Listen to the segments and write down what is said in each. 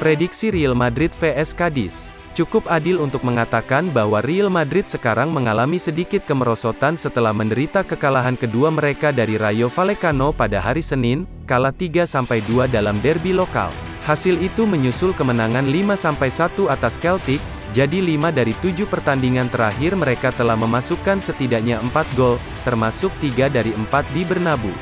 Prediksi Real Madrid vs Cadiz Cukup adil untuk mengatakan bahwa Real Madrid sekarang mengalami sedikit kemerosotan setelah menderita kekalahan kedua mereka dari Rayo Vallecano pada hari Senin, kalah 3-2 dalam derby lokal. Hasil itu menyusul kemenangan 5-1 atas Celtic, jadi 5 dari 7 pertandingan terakhir mereka telah memasukkan setidaknya 4 gol, termasuk 3 dari 4 di Bernabeu.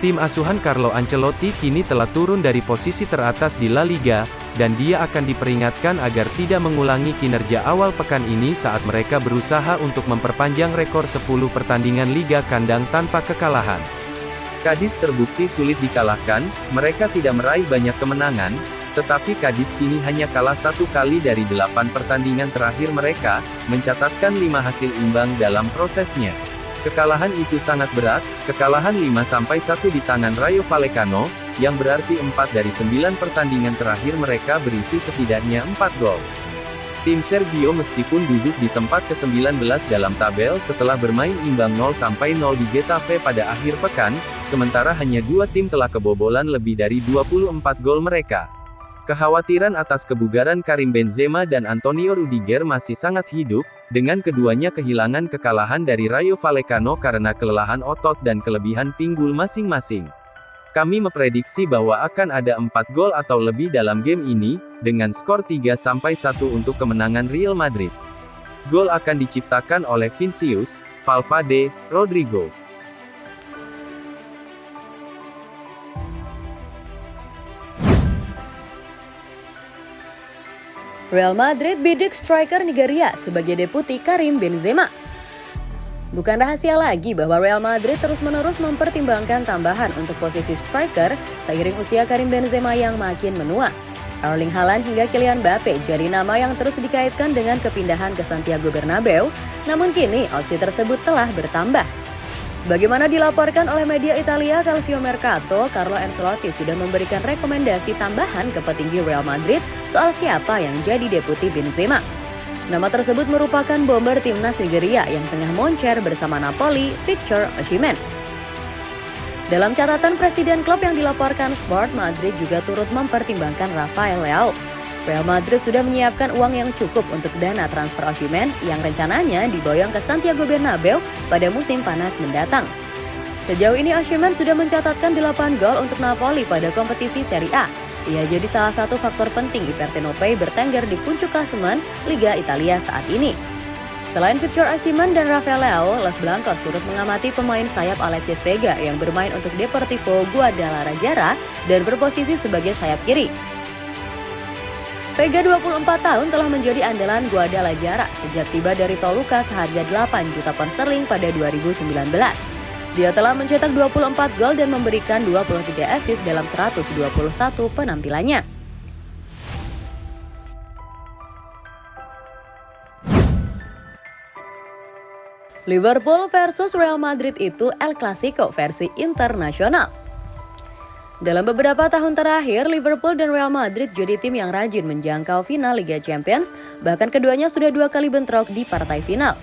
Tim asuhan Carlo Ancelotti kini telah turun dari posisi teratas di La Liga, dan dia akan diperingatkan agar tidak mengulangi kinerja awal pekan ini saat mereka berusaha untuk memperpanjang rekor 10 pertandingan Liga kandang tanpa kekalahan. Kadis terbukti sulit dikalahkan, mereka tidak meraih banyak kemenangan, tetapi Kadis kini hanya kalah satu kali dari delapan pertandingan terakhir mereka, mencatatkan lima hasil imbang dalam prosesnya. Kekalahan itu sangat berat, kekalahan 5-1 di tangan Rayo Vallecano, yang berarti 4 dari 9 pertandingan terakhir mereka berisi setidaknya 4 gol. Tim Sergio meskipun duduk di tempat ke-19 dalam tabel setelah bermain imbang 0-0 di Getafe pada akhir pekan, sementara hanya dua tim telah kebobolan lebih dari 24 gol mereka. Kekhawatiran atas kebugaran Karim Benzema dan Antonio Rudiger masih sangat hidup, dengan keduanya kehilangan kekalahan dari Rayo Vallecano karena kelelahan otot dan kelebihan pinggul masing-masing. Kami memprediksi bahwa akan ada 4 gol atau lebih dalam game ini, dengan skor 3-1 untuk kemenangan Real Madrid. Gol akan diciptakan oleh Vinicius, Valverde, Rodrigo, Real Madrid bidik striker Nigeria sebagai deputi Karim Benzema. Bukan rahasia lagi bahwa Real Madrid terus-menerus mempertimbangkan tambahan untuk posisi striker seiring usia Karim Benzema yang makin menua. Erling Haaland hingga Kylian Mbappe jadi nama yang terus dikaitkan dengan kepindahan ke Santiago Bernabeu, namun kini opsi tersebut telah bertambah. Sebagaimana dilaporkan oleh media Italia Calcio Mercato, Carlo Ancelotti sudah memberikan rekomendasi tambahan ke petinggi Real Madrid soal siapa yang jadi deputi Benzema. Nama tersebut merupakan bomber timnas Nigeria yang tengah moncer bersama Napoli, Victor Osimhen. Dalam catatan presiden klub yang dilaporkan Sport, Madrid juga turut mempertimbangkan Rafael Leao. Real Madrid sudah menyiapkan uang yang cukup untuk dana transfer Osimhen yang rencananya diboyong ke Santiago Bernabeu pada musim panas mendatang. Sejauh ini Osimhen sudah mencatatkan 8 gol untuk Napoli pada kompetisi Serie A. Ia jadi salah satu faktor penting Ipertenope bertengger di puncak klasemen Liga Italia saat ini. Selain Victor Osimhen dan Rafael Leao, Los Blancos turut mengamati pemain sayap Alexis Vega yang bermain untuk Deportivo Guadalajara dan berposisi sebagai sayap kiri. Vega 24 tahun telah menjadi andalan Guadalajara sejak tiba dari Toluca seharga 8 juta pound sterling pada 2019. Dia telah mencetak 24 gol dan memberikan 23 assist dalam 121 penampilannya. Liverpool versus Real Madrid itu El Clasico versi internasional. Dalam beberapa tahun terakhir, Liverpool dan Real Madrid jadi tim yang rajin menjangkau final Liga Champions, bahkan keduanya sudah dua kali bentrok di partai final.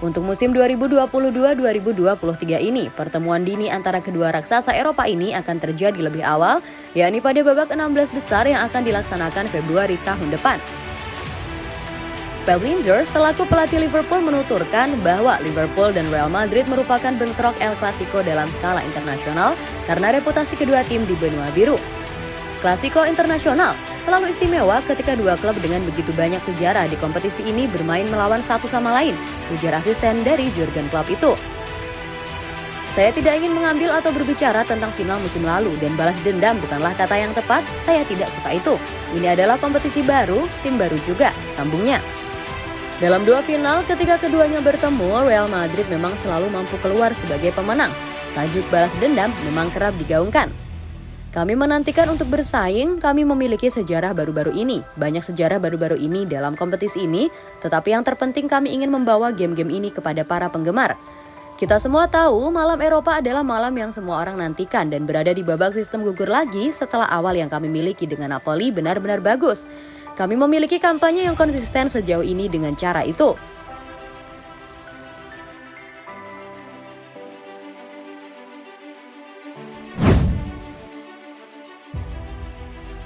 Untuk musim 2022-2023 ini, pertemuan dini antara kedua raksasa Eropa ini akan terjadi lebih awal, yakni pada babak 16 besar yang akan dilaksanakan Februari tahun depan. Bellinger selaku pelatih Liverpool menuturkan bahwa Liverpool dan Real Madrid merupakan bentrok El Clasico dalam skala internasional karena reputasi kedua tim di benua biru. Klasiko internasional selalu istimewa ketika dua klub dengan begitu banyak sejarah di kompetisi ini bermain melawan satu sama lain, ujar asisten dari Jurgen Klopp itu. Saya tidak ingin mengambil atau berbicara tentang final musim lalu dan balas dendam bukanlah kata yang tepat, saya tidak suka itu. Ini adalah kompetisi baru, tim baru juga, sambungnya. Dalam dua final, ketika keduanya bertemu, Real Madrid memang selalu mampu keluar sebagai pemenang. Tajuk balas dendam memang kerap digaungkan. Kami menantikan untuk bersaing, kami memiliki sejarah baru-baru ini. Banyak sejarah baru-baru ini dalam kompetisi ini, tetapi yang terpenting kami ingin membawa game-game ini kepada para penggemar. Kita semua tahu malam Eropa adalah malam yang semua orang nantikan dan berada di babak sistem gugur lagi setelah awal yang kami miliki dengan Napoli benar-benar bagus. Kami memiliki kampanye yang konsisten sejauh ini dengan cara itu.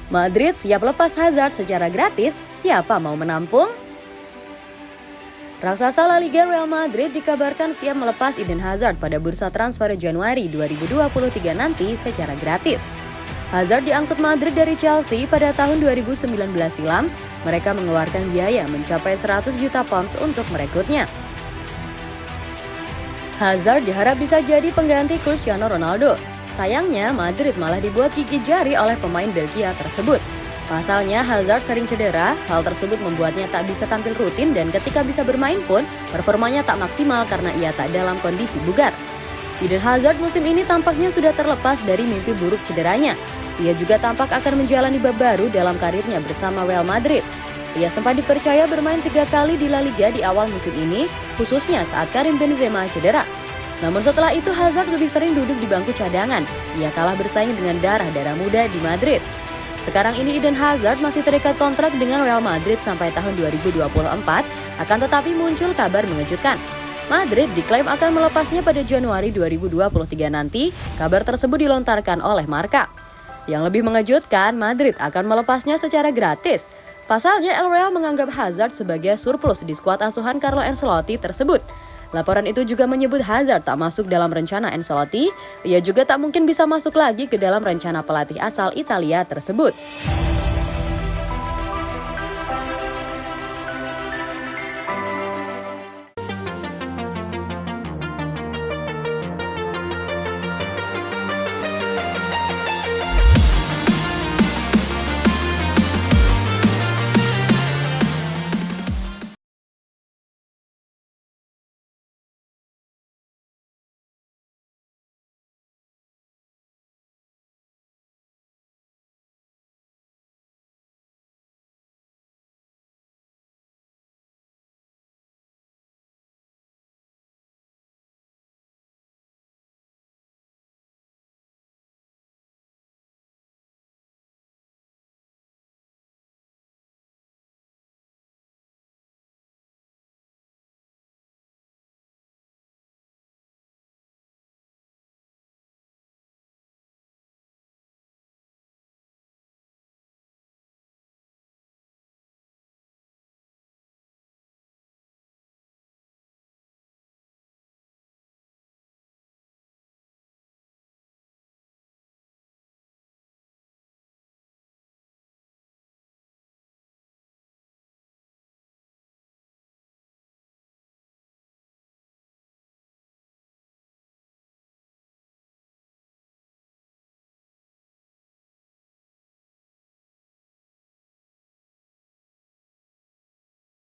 Madrid siap lepas Hazard secara gratis, siapa mau menampung? Raksasa La Liga Real Madrid dikabarkan siap melepas Eden Hazard pada bursa transfer Januari 2023 nanti secara gratis. Hazard diangkut Madrid dari Chelsea pada tahun 2019 silam. Mereka mengeluarkan biaya mencapai 100 juta pounds untuk merekrutnya. Hazard diharap bisa jadi pengganti Cristiano Ronaldo. Sayangnya, Madrid malah dibuat gigi jari oleh pemain Belgia tersebut. Pasalnya, Hazard sering cedera, hal tersebut membuatnya tak bisa tampil rutin dan ketika bisa bermain pun, performanya tak maksimal karena ia tak dalam kondisi bugar. Eden Hazard musim ini tampaknya sudah terlepas dari mimpi buruk cederanya. Ia juga tampak akan menjalani bab baru dalam karirnya bersama Real Madrid. Ia sempat dipercaya bermain tiga kali di La Liga di awal musim ini, khususnya saat Karim Benzema cedera. Namun setelah itu Hazard lebih sering duduk di bangku cadangan. Ia kalah bersaing dengan darah-darah muda di Madrid. Sekarang ini Eden Hazard masih terikat kontrak dengan Real Madrid sampai tahun 2024, akan tetapi muncul kabar mengejutkan. Madrid diklaim akan melepasnya pada Januari 2023 nanti, kabar tersebut dilontarkan oleh Marka. Yang lebih mengejutkan, Madrid akan melepasnya secara gratis. Pasalnya, El Real menganggap Hazard sebagai surplus di skuad asuhan Carlo Ancelotti tersebut. Laporan itu juga menyebut Hazard tak masuk dalam rencana Ancelotti, ia juga tak mungkin bisa masuk lagi ke dalam rencana pelatih asal Italia tersebut.